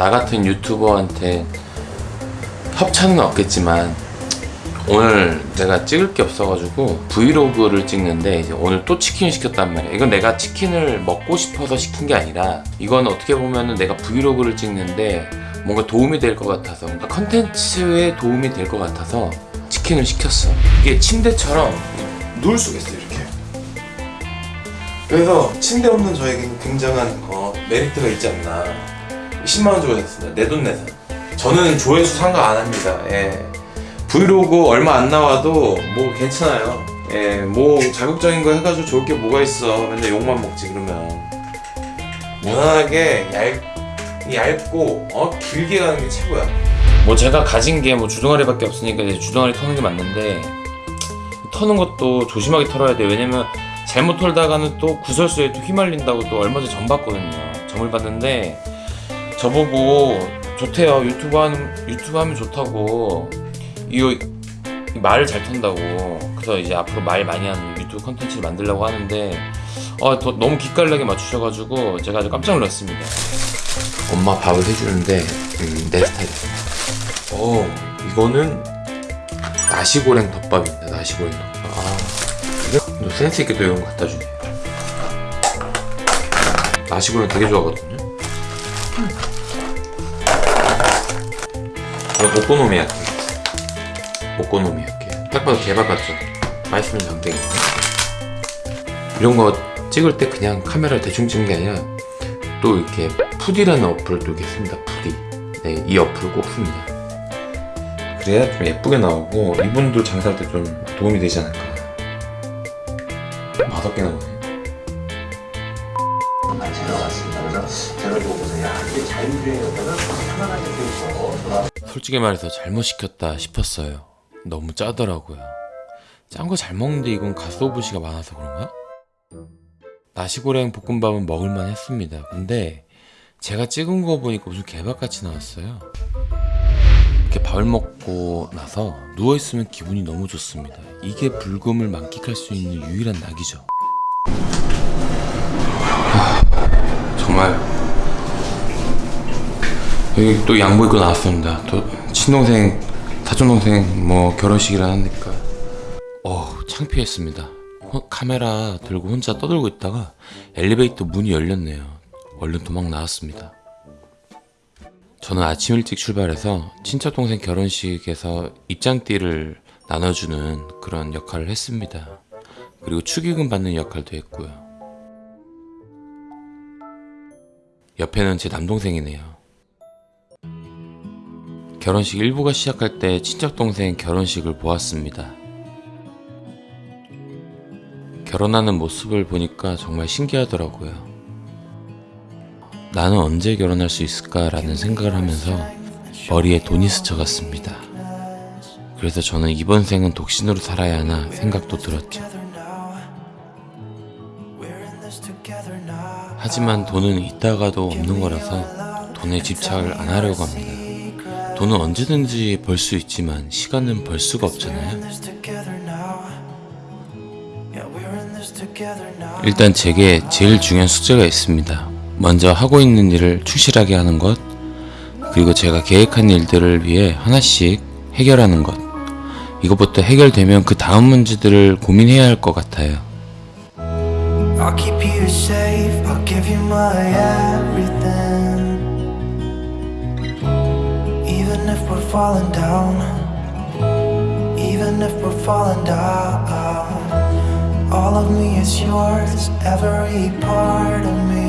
나 같은 유튜버한테 협찬은 없겠지만 오늘 내가 찍을 게 없어가지고 브이로그를 찍는데 이제 오늘 또 치킨을 시켰단 말이야. 이건 내가 치킨을 먹고 싶어서 시킨 게 아니라 이건 어떻게 보면은 내가 브이로그를 찍는데 뭔가 도움이 될 것 같아서 뭔가 컨텐츠에 도움이 될 것 같아서 치킨을 시켰어. 이게 침대처럼 누울 수가 있어 이렇게. 그래서 침대 없는 저에게는 굉장한 어, 메리트가 있지 않나 10만원 주고 샀습니다. 내 돈 내산 저는 조회수 상관 안 합니다. 예. 브이로그 얼마 안 나와도 뭐 괜찮아요. 예, 뭐 자극적인 거 해가지고 좋을 게 뭐가 있어. 맨날 욕만 먹지 그러면. 무난하게 얇, 얇고 어 길게 가는 게 최고야. 뭐 제가 가진 게 뭐 주둥아리밖에 없으니까 이제 주둥아리 터는 게 맞는데 터는 것도 조심하게 털어야 돼요 왜냐면 잘못 털다가는 또 구설수에 또 휘말린다고 또 얼마 전에 점 봤거든요. 점을 봤는데 저보고 좋대요. 유튜브 하는 유튜브 하면 좋다고. 이거 이 말을 잘 턴다고. 그래서 이제 앞으로 말 많이 하는 유튜브 컨텐츠를 만들려고 하는데 어, 더, 너무 기깔나게 맞추셔가지고 제가 아주 깜짝 놀랐습니다. 엄마 밥을 해주는데 음, 내 스타일이야. 어 이거는 나시고랭 덮밥입니다 나시고랭 덮밥. 아, 너 센스 있게 또 이런 거 갖다 주네 나시고랭 되게 좋아하거든요. 이거 오코노미야키 오코노미야키 딱 봐도 개밥 같죠? 맛있으면 장땡이네. 이런 거 찍을 때 그냥 카메라 대충 찍는 게 아니라 또 이렇게 푸디라는 어플도 이렇게 씁니다. 푸디. 네, 이 어플을 꼭 씁니다. 그래야 좀 예쁘게 나오고 이분도 장사할 때 좀 도움이 되지 않을까. 맛없게 나오네. 제가 왔습니다. 그래서 제가 보고서 야 이게 자율주행이었다가 편안하게 되고 좋아. 솔직히 말해서 잘못 시켰다 싶었어요. 너무 짜더라고요. 짠 거 잘 먹는데 이건 가스오브시가 많아서 그런가? 나시고랭 볶음밥은 먹을만 했습니다. 근데 제가 찍은 거 보니까 무슨 개밥같이 나왔어요. 이렇게 밥을 먹고 나서 누워있으면 기분이 너무 좋습니다. 이게 불금을 만끽할 수 있는 유일한 낙이죠. 하, 정말 여기 또 양보 입고 나왔습니다. 또 친동생, 사촌동생 뭐 결혼식이라 하니까 어 창피했습니다. 호- 카메라 들고 혼자 떠들고 있다가 엘리베이터 문이 열렸네요. 얼른 도망 나왔습니다. 저는 아침 일찍 출발해서 친척 동생 결혼식에서 입장띠를 나눠주는 그런 역할을 했습니다. 그리고 축의금 받는 역할도 했고요. 옆에는 제 남동생이네요. 결혼식 일부가 시작할 때 친척동생 결혼식을 보았습니다. 결혼하는 모습을 보니까 정말 신기하더라고요. 나는 언제 결혼할 수 있을까라는 생각을 하면서 머리에 돈이 스쳐갔습니다. 그래서 저는 이번 생은 독신으로 살아야 하나 생각도 들었죠. 하지만 돈은 있다가도 없는 거라서 돈에 집착을 안 하려고 합니다. 돈은 언제든지 벌 수 있지만 시간은 벌 수가 없잖아요. 일단 제게 제일 중요한 숙제가 있습니다. 먼저 하고 있는 일을 충실하게 하는 것, 그리고 제가 계획한 일들을 위해 하나씩 해결하는 것. 이것부터 해결되면 그 다음 문제들을 고민해야 할 것 같아요. I'll keep you safe, I'll give you my everything. Falling down, even if we're falling down, all of me is yours, every part of me.